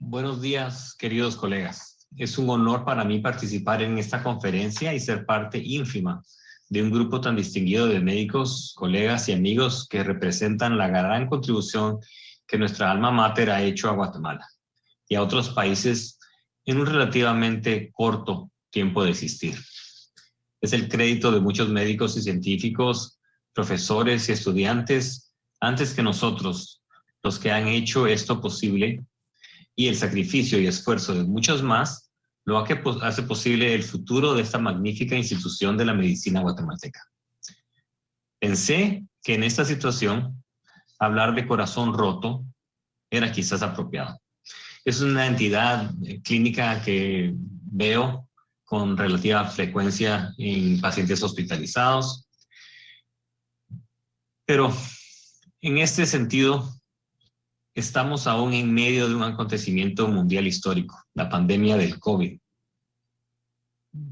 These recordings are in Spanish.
Buenos días, queridos colegas. Es un honor para mí participar en esta conferencia y ser parte ínfima de un grupo tan distinguido de médicos, colegas y amigos que representan la gran contribución que nuestra alma mater ha hecho a Guatemala y a otros países en un relativamente corto tiempo de existir. Es el crédito de muchos médicos y científicos, profesores y estudiantes antes que nosotros, los que han hecho esto posible y el sacrificio y esfuerzo de muchos más lo que hace posible el futuro de esta magnífica institución de la medicina guatemalteca. Pensé que en esta situación hablar de corazón roto era quizás apropiado. Es una entidad eh, clínica que veo con relativa frecuencia en pacientes hospitalizados, pero en este sentido estamos aún en medio de un acontecimiento mundial histórico, la pandemia del COVID.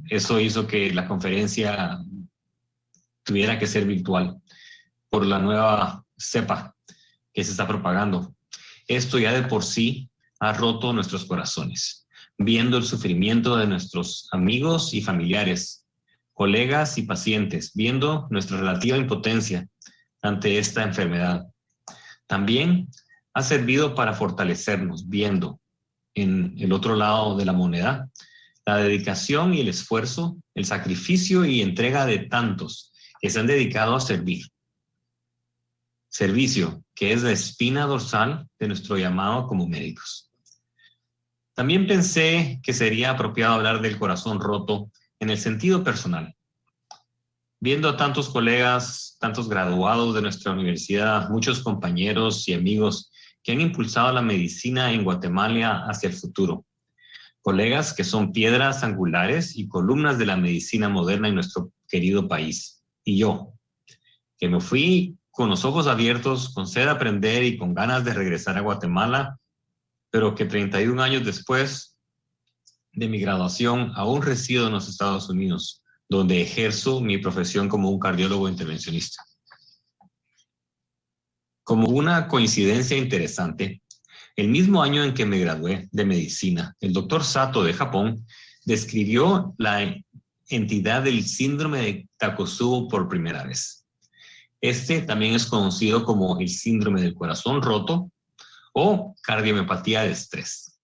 Eso hizo que la conferencia tuviera que ser virtual por la nueva cepa que se está propagando. Esto ya de por sí ha roto nuestros corazones, viendo el sufrimiento de nuestros amigos y familiares, colegas y pacientes, viendo nuestra relativa impotencia ante esta enfermedad. También ha servido para fortalecernos, viendo en el otro lado de la moneda la dedicación y el esfuerzo, el sacrificio y entrega de tantos que se han dedicado a servir. Servicio, que es la espina dorsal de nuestro llamado como médicos. También pensé que sería apropiado hablar del corazón roto en el sentido personal. Viendo a tantos colegas, tantos graduados de nuestra universidad, muchos compañeros y amigos que han impulsado la medicina en Guatemala hacia el futuro. Colegas que son piedras angulares y columnas de la medicina moderna en nuestro querido país. Y yo, que me fui con los ojos abiertos, con sed de aprender y con ganas de regresar a Guatemala, pero que 31 años después de mi graduación aún resido en los Estados Unidos, donde ejerzo mi profesión como un cardiólogo intervencionista. Como una coincidencia interesante, el mismo año en que me gradué de medicina, el doctor Sato de Japón describió la entidad del síndrome de Takotsubo por primera vez. Este también es conocido como el síndrome del corazón roto o cardiomiopatía de estrés.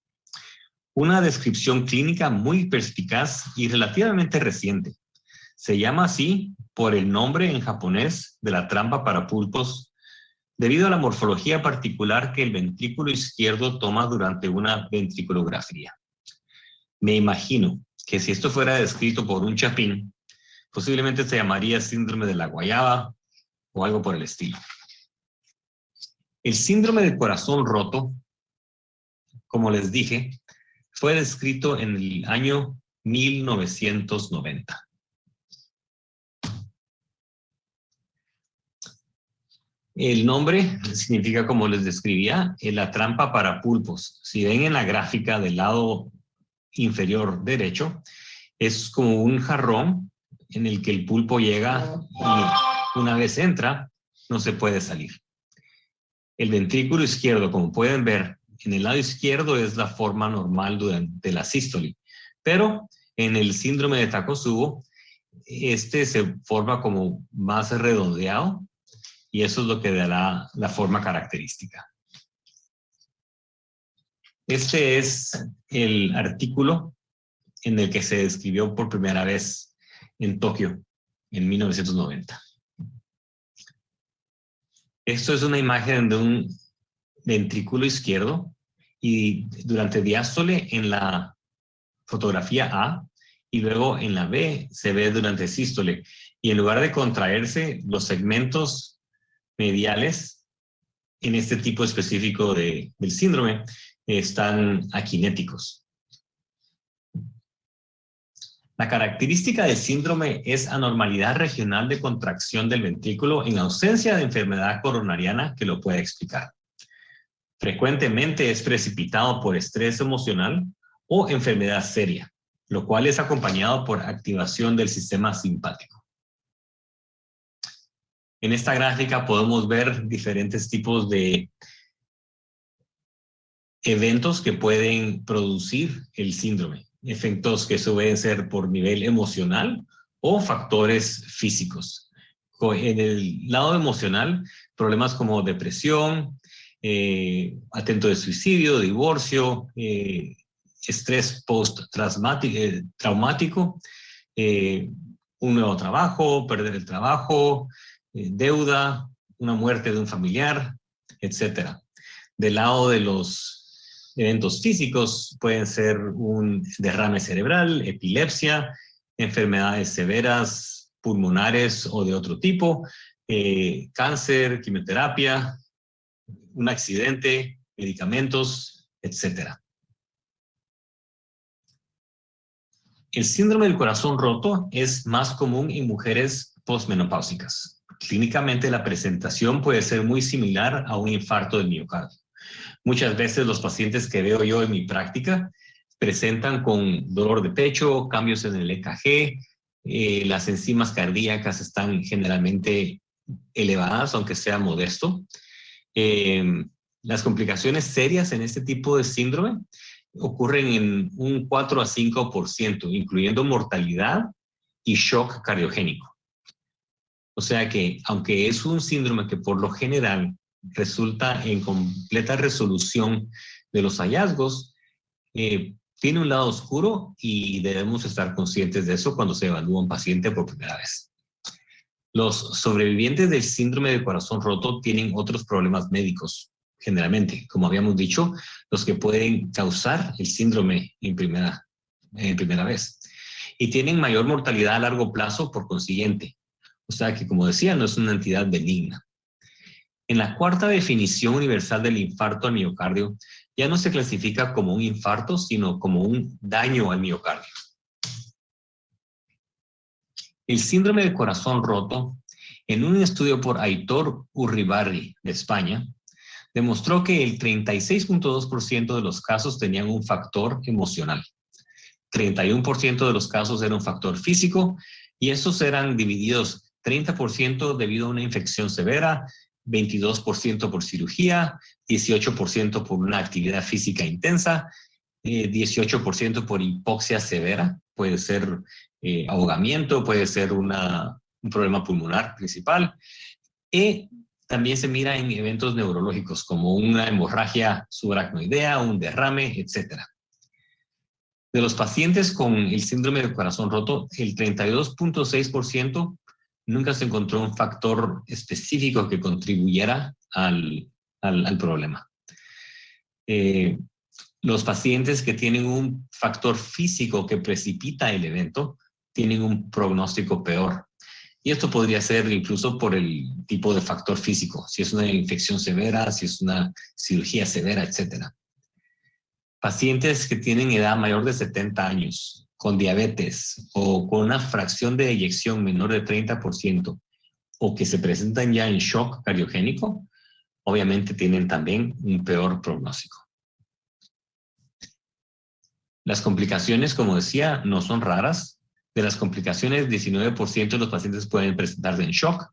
Una descripción clínica muy perspicaz y relativamente reciente. Se llama así por el nombre en japonés de la trampa para pulpos debido a la morfología particular que el ventrículo izquierdo toma durante una ventriculografía. Me imagino que si esto fuera descrito por un chapín, posiblemente se llamaría síndrome de la guayaba o algo por el estilo. El síndrome del corazón roto, como les dije, fue descrito en el año 1990. El nombre significa, como les describía, la trampa para pulpos. Si ven en la gráfica del lado inferior derecho, es como un jarrón en el que el pulpo llega y una vez entra, no se puede salir. El ventrículo izquierdo, como pueden ver, en el lado izquierdo es la forma normal de la sístole, pero en el síndrome de Takotsubo, este se forma como más redondeado y eso es lo que dará la forma característica. Este es el artículo en el que se describió por primera vez en Tokio en 1990. Esto es una imagen de un ventrículo izquierdo y durante diástole en la fotografía A y luego en la B se ve durante sístole. Y en lugar de contraerse, los segmentos mediales en este tipo específico de, del síndrome están aquinéticos. La característica del síndrome es anormalidad regional de contracción del ventrículo en ausencia de enfermedad coronariana que lo pueda explicar. Frecuentemente es precipitado por estrés emocional o enfermedad seria, lo cual es acompañado por activación del sistema simpático. En esta gráfica podemos ver diferentes tipos de eventos que pueden producir el síndrome, efectos que suelen ser por nivel emocional o factores físicos. En el lado emocional, problemas como depresión, eh, atento de suicidio, divorcio, eh, estrés post-traumático, eh, un nuevo trabajo, perder el trabajo, deuda, una muerte de un familiar, etc. Del lado de los eventos físicos pueden ser un derrame cerebral, epilepsia, enfermedades severas, pulmonares o de otro tipo, cáncer, quimioterapia, un accidente, medicamentos, etc. El síndrome del corazón roto es más común en mujeres postmenopáusicas. Clínicamente la presentación puede ser muy similar a un infarto del miocardio. Muchas veces los pacientes que veo yo en mi práctica presentan con dolor de pecho, cambios en el EKG, eh, las enzimas cardíacas están generalmente elevadas, aunque sea modesto, Em, las complicaciones serias en este tipo de síndrome ocurren en un 4 a 5%, incluyendo mortalidad y shock cardiogénico. O sea que, aunque es un síndrome que por lo general resulta en completa resolución de los hallazgos, eh, tiene un lado oscuro y debemos estar conscientes de eso cuando se evalúa un paciente por primera vez. Los sobrevivientes del síndrome de corazón roto tienen otros problemas médicos, generalmente, como habíamos dicho, los que pueden causar el síndrome en primera, en primera vez. Y tienen mayor mortalidad a largo plazo por consiguiente. O sea que, como decía, no es una entidad benigna. En la cuarta definición universal del infarto al miocardio, ya no se clasifica como un infarto, sino como un daño al miocardio. El síndrome de corazón roto, en un estudio por Aitor Urribarri de España, demostró que el 36.2% de los casos tenían un factor emocional. 31% de los casos era un factor físico y estos eran divididos 30% debido a una infección severa, 22% por cirugía, 18% por una actividad física intensa, 18% eh, por hipoxia severa, puede ser eh, ahogamiento, puede ser un problema pulmonar principal. Y también se mira en eventos neurológicos como una hemorragia subaracnoidea, un derrame, etc. De los pacientes con el síndrome del corazón roto, el 32.6% nunca se encontró un factor específico que contribuyera al, problema. Eh, los pacientes que tienen un factor físico que precipita el evento tienen un pronóstico peor. Y esto podría ser incluso por el tipo de factor físico, si es una infección severa, si es una cirugía severa, etc. Pacientes que tienen edad mayor de 70 años, con diabetes o con una fracción de eyección menor de 30% o que se presentan ya en shock cardiogénico, obviamente tienen también un peor pronóstico. Las complicaciones, como decía, no son raras. De las complicaciones, 19% de los pacientes pueden presentarse en shock,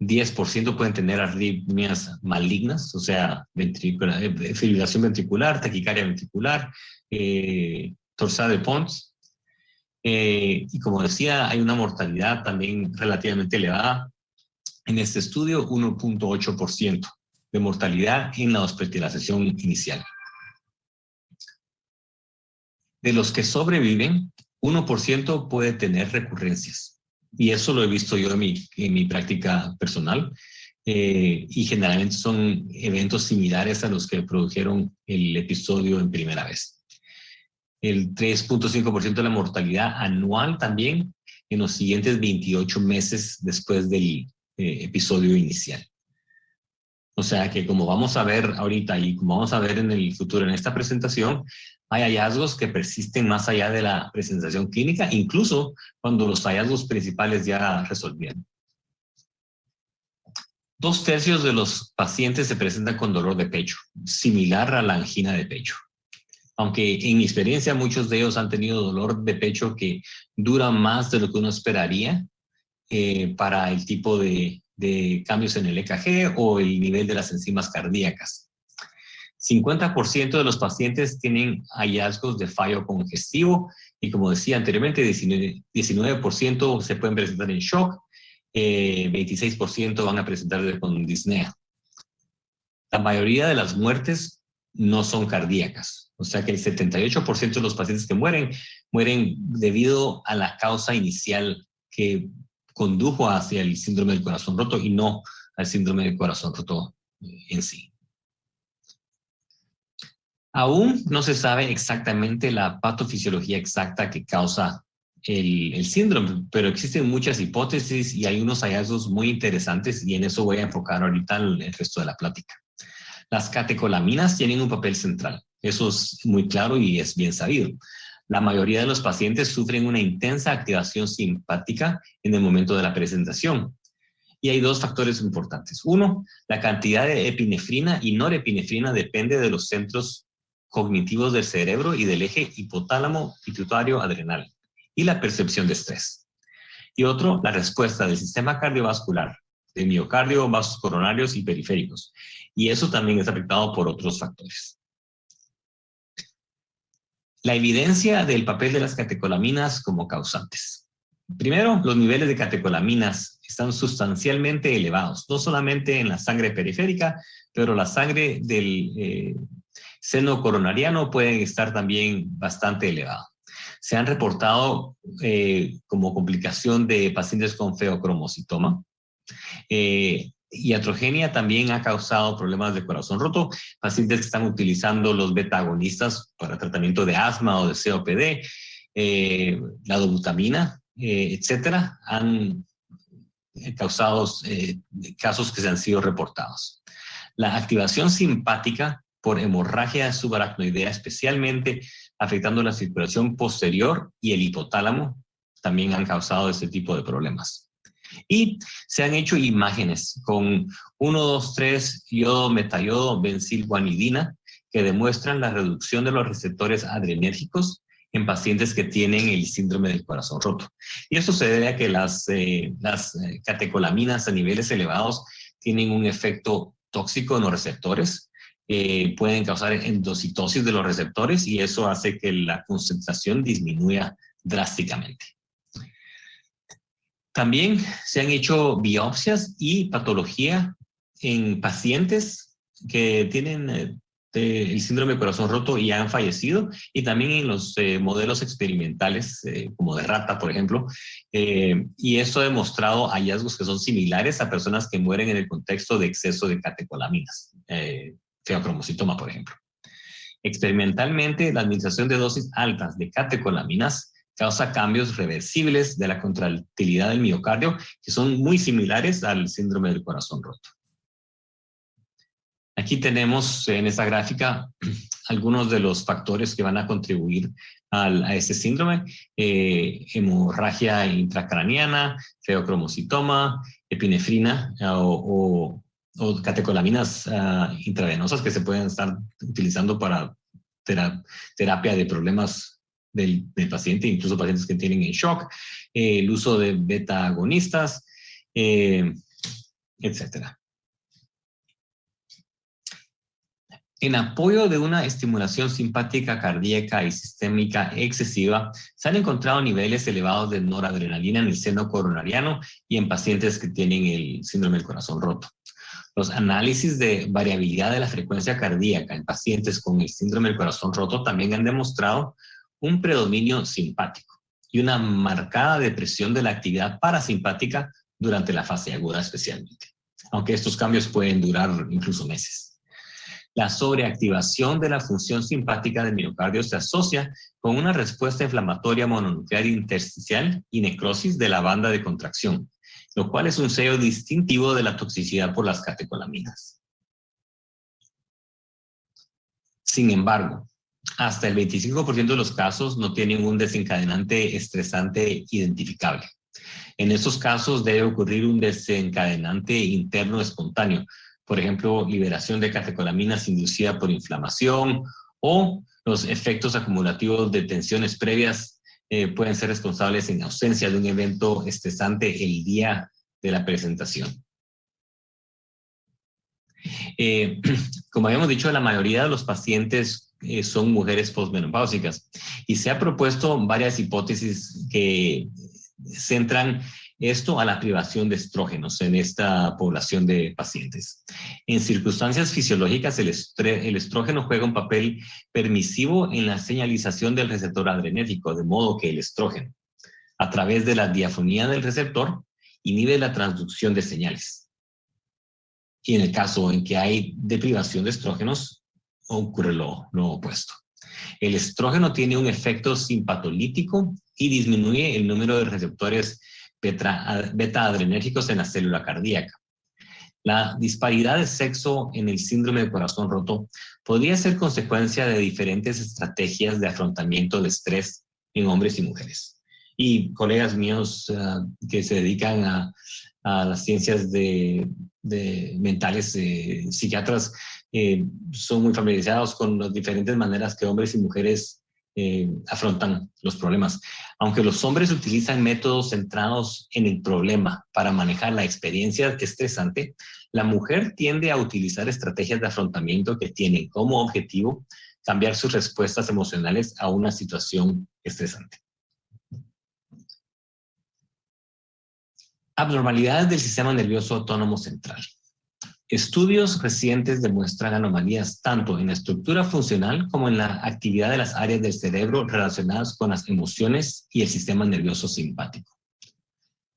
10% pueden tener arritmias malignas, o sea, eh, fibrilación ventricular, taquicardia ventricular, eh, torsada de Pons. Eh, y como decía, hay una mortalidad también relativamente elevada. En este estudio, 1.8% de mortalidad en la hospitalización inicial. De los que sobreviven, 1% puede tener recurrencias. Y eso lo he visto yo en mi, práctica personal. Eh, y generalmente son eventos similares a los que produjeron el episodio en primera vez. El 3.5% de la mortalidad anual también en los siguientes 28 meses después del eh, episodio inicial. O sea que como vamos a ver ahorita y como vamos a ver en el futuro en esta presentación, hay hallazgos que persisten más allá de la presentación clínica, incluso cuando los hallazgos principales ya resolvieron. Dos tercios de los pacientes se presentan con dolor de pecho, similar a la angina de pecho. Aunque en mi experiencia muchos de ellos han tenido dolor de pecho que dura más de lo que uno esperaría eh, para el tipo de, cambios en el EKG o el nivel de las enzimas cardíacas. 50% de los pacientes tienen hallazgos de fallo congestivo y como decía anteriormente, 19%, se pueden presentar en shock, 26% eh, van a presentar con disnea. La mayoría de las muertes no son cardíacas, o sea que el 78% de los pacientes que mueren, mueren debido a la causa inicial que condujo hacia el síndrome del corazón roto y no al síndrome del corazón roto en sí. Aún no se sabe exactamente la patofisiología exacta que causa el, síndrome, pero existen muchas hipótesis y hay unos hallazgos muy interesantes y en eso voy a enfocar ahorita el resto de la plática. Las catecolaminas tienen un papel central, eso es muy claro y es bien sabido. La mayoría de los pacientes sufren una intensa activación simpática en el momento de la presentación. Y hay dos factores importantes. Uno, la cantidad de epinefrina y norepinefrina depende de los centros cognitivos del cerebro y del eje hipotálamo pituitario adrenal y la percepción de estrés. Y otro, la respuesta del sistema cardiovascular, de miocardio, vasos coronarios y periféricos. Y eso también es afectado por otros factores. La evidencia del papel de las catecolaminas como causantes. Primero, los niveles de catecolaminas están sustancialmente elevados, no solamente en la sangre periférica, pero la sangre del eh, seno coronariano puede estar también bastante elevado se han reportado eh, como complicación de pacientes con feocromocitoma. Eh, iatrogenia también ha causado problemas de corazón roto. Pacientes que están utilizando los beta-agonistas para tratamiento de asma o de COPD, eh, la dobutamina, eh, etcétera, han causado casos que se han sido reportados. La activación simpática por hemorragia subaracnoidea, especialmente afectando la circulación posterior y el hipotálamo, también han causado este tipo de problemas. Y se han hecho imágenes con 1, 2, 3 yodo, metayodo, benzilguanidina, que demuestran la reducción de los receptores adrenérgicos en pacientes que tienen el síndrome del corazón roto. Y esto se debe a que las, eh, eh, catecolaminas a niveles elevados tienen un efecto tóxico en los receptores, eh, pueden causar endocitosis de los receptores y eso hace que la concentración disminuya drásticamente. También se han hecho biopsias y patología en pacientes que tienen eh, el síndrome de corazón roto y han fallecido, y también en los eh, modelos experimentales, como de rata, por ejemplo, y esto ha demostrado hallazgos que son similares a personas que mueren en el contexto de exceso de catecolaminas feocromocitoma, por ejemplo. Experimentalmente, la administración de dosis altas de catecolaminas causa cambios reversibles de la contractilidad del miocardio que son muy similares al síndrome del corazón roto. Aquí tenemos en esta gráfica algunos de los factores que van a contribuir a este síndrome. Eh, hemorragia intracraniana, feocromocitoma, epinefrina o o catecolaminas uh, intravenosas que se pueden estar utilizando para terapia de problemas del, paciente, incluso pacientes que tienen en shock, eh, el uso de beta-agonistas, eh, etc. En apoyo de una estimulación simpática cardíaca y sistémica excesiva, se han encontrado niveles elevados de noradrenalina en el seno coronariano y en pacientes que tienen el síndrome del corazón roto. Los análisis de variabilidad de la frecuencia cardíaca en pacientes con el síndrome del corazón roto también han demostrado un predominio simpático y una marcada depresión de la actividad parasimpática durante la fase aguda especialmente, aunque estos cambios pueden durar incluso meses. La sobreactivación de la función simpática del miocardio se asocia con una respuesta inflamatoria mononuclear intersticial y necrosis de la banda de contracción, lo cual es un sello distintivo de la toxicidad por las catecolaminas. Sin embargo, hasta el 25% de los casos no tienen un desencadenante estresante identificable. En estos casos debe ocurrir un desencadenante interno espontáneo, por ejemplo, liberación de catecolaminas inducida por inflamación o los efectos acumulativos de tensiones previas eh, pueden ser responsables en ausencia de un evento estresante el día de la presentación. Eh, como habíamos dicho, la mayoría de los pacientes son mujeres postmenopáusicas y se ha propuesto varias hipótesis que centran esto a la privación de estrógenos en esta población de pacientes. En circunstancias fisiológicas, el, el, estrógeno juega un papel permisivo en la señalización del receptor adrenérgico, de modo que el estrógeno, a través de la diafonía del receptor, inhibe la transducción de señales. Y en el caso en que hay deprivación de estrógenos, ocurre lo, opuesto. El estrógeno tiene un efecto simpatolítico y disminuye el número de receptores beta-adrenérgicos en la célula cardíaca. La disparidad de sexo en el síndrome de corazón roto podría ser consecuencia de diferentes estrategias de afrontamiento de estrés en hombres y mujeres. Y colegas míos eh, que se dedican a, las ciencias de, mentales, eh, psiquiatras, eh, son muy familiarizados con las diferentes maneras que hombres y mujeres eh, afrontan los problemas. Aunque los hombres utilizan métodos centrados en el problema para manejar la experiencia estresante, la mujer tiende a utilizar estrategias de afrontamiento que tienen como objetivo cambiar sus respuestas emocionales a una situación estresante. Abnormalidades del sistema nervioso autónomo central. Estudios recientes demuestran anomalías tanto en la estructura funcional como en la actividad de las áreas del cerebro relacionadas con las emociones y el sistema nervioso simpático.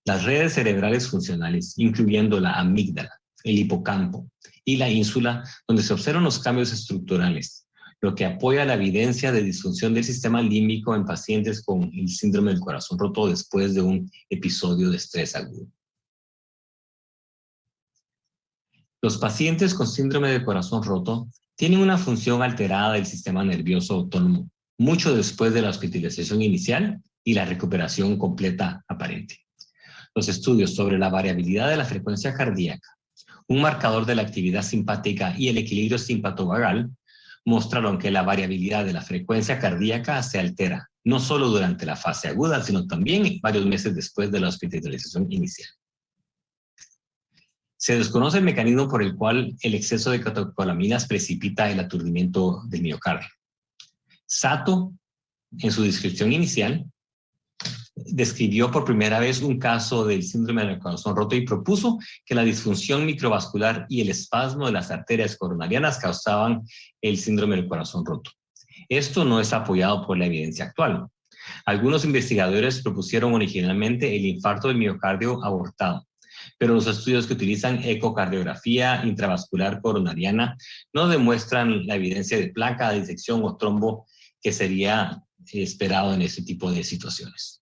Las redes cerebrales funcionales, incluyendo la amígdala, el hipocampo y la ínsula, donde se observan los cambios estructurales, lo que apoya la evidencia de disfunción del sistema límbico en pacientes con el síndrome del corazón roto después de un episodio de estrés agudo. Los pacientes con síndrome de corazón roto tienen una función alterada del sistema nervioso autónomo mucho después de la hospitalización inicial y la recuperación completa aparente. Los estudios sobre la variabilidad de la frecuencia cardíaca, un marcador de la actividad simpática y el equilibrio simpatovagal mostraron que la variabilidad de la frecuencia cardíaca se altera, no solo durante la fase aguda, sino también varios meses después de la hospitalización inicial. Se desconoce el mecanismo por el cual el exceso de catecolaminas precipita el aturdimiento del miocardio. Sato, en su descripción inicial, describió por primera vez un caso del síndrome del corazón roto y propuso que la disfunción microvascular y el espasmo de las arterias coronarianas causaban el síndrome del corazón roto. Esto no es apoyado por la evidencia actual. Algunos investigadores propusieron originalmente el infarto del miocardio abortado, pero los estudios que utilizan ecocardiografía intravascular coronariana no demuestran la evidencia de placa, disección o trombo que sería esperado en ese tipo de situaciones.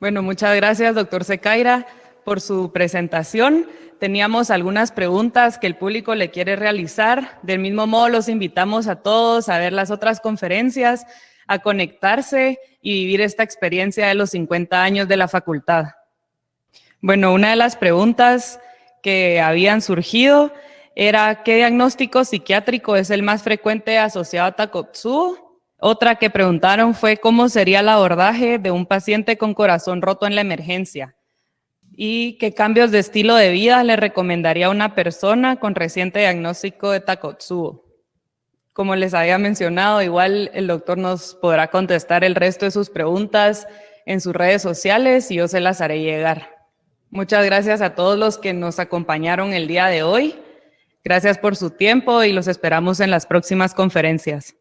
Bueno, muchas gracias, doctor Secaira, por su presentación. Teníamos algunas preguntas que el público le quiere realizar. Del mismo modo, los invitamos a todos a ver las otras conferencias, a conectarse y vivir esta experiencia de los 50 años de la facultad. Bueno, una de las preguntas que habían surgido era ¿qué diagnóstico psiquiátrico es el más frecuente asociado a Takotsubo? Otra que preguntaron fue cómo sería el abordaje de un paciente con corazón roto en la emergencia y qué cambios de estilo de vida le recomendaría a una persona con reciente diagnóstico de Takotsubo. Como les había mencionado, igual el doctor nos podrá contestar el resto de sus preguntas en sus redes sociales y yo se las haré llegar. Muchas gracias a todos los que nos acompañaron el día de hoy. Gracias por su tiempo y los esperamos en las próximas conferencias.